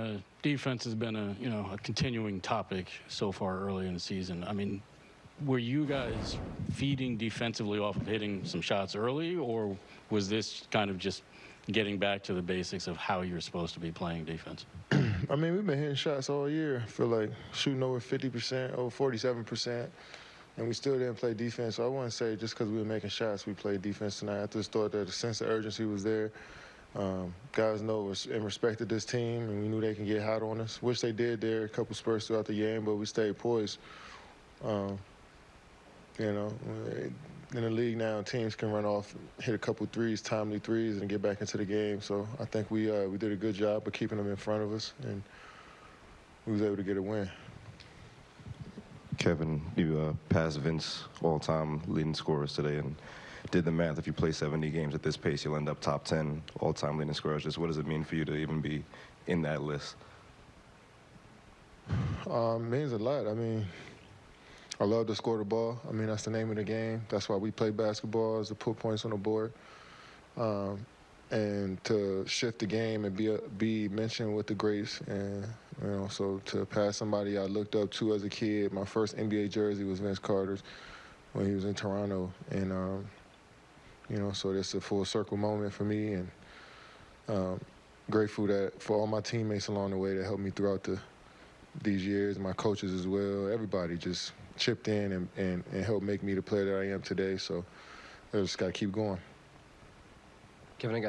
uh, defense has been a you know a continuing topic so far early in the season. I mean, were you guys feeding defensively off of hitting some shots early, or was this kind of just getting back to the basics of how you're supposed to be playing defense? I mean, we've been hitting shots all year. I feel like shooting over 50%, over 47%, and we still didn't play defense. So I wouldn't say just because we were making shots, we played defense tonight. I just thought that the sense of urgency was there. Um, guys know and respected this team, and we knew they can get hot on us. Wish they did there a couple spurts throughout the game, but we stayed poised. Um, you know, in the league now, teams can run off, hit a couple threes, timely threes, and get back into the game. So I think we uh, we did a good job of keeping them in front of us, and we was able to get a win. Kevin, you uh, passed Vince all-time leading scorers today, and did the math. If you play 70 games at this pace, you'll end up top 10 all-time leading scorers. Just what does it mean for you to even be in that list? Um, means a lot. I mean, I love to score the ball. I mean, that's the name of the game. That's why we play basketball is to put points on the board. Um, and to shift the game and be a, be mentioned with the greats, and you know, so to pass somebody I looked up to as a kid. My first NBA jersey was Vince Carter's when he was in Toronto, and um, you know, so it's a full circle moment for me, and um, grateful that for all my teammates along the way that helped me throughout the these years, my coaches as well, everybody just chipped in and, and, and helped make me the player that I am today. So I just got to keep going. Kevin, I got